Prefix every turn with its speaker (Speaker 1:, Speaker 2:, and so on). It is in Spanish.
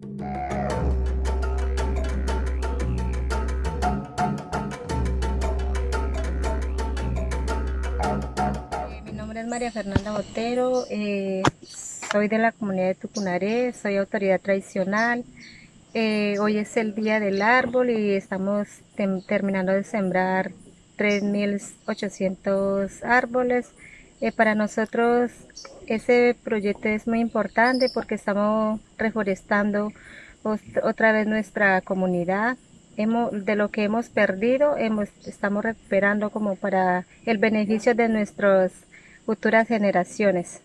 Speaker 1: Mi nombre es María Fernanda Botero, eh, soy de la comunidad de Tucunaré, soy autoridad tradicional. Eh, hoy es el día del árbol y estamos terminando de sembrar 3.800 árboles. Eh, para nosotros ese proyecto es muy importante porque estamos reforestando otra vez nuestra comunidad. Hemos, de lo que hemos perdido, hemos, estamos recuperando como para el beneficio de nuestras futuras generaciones.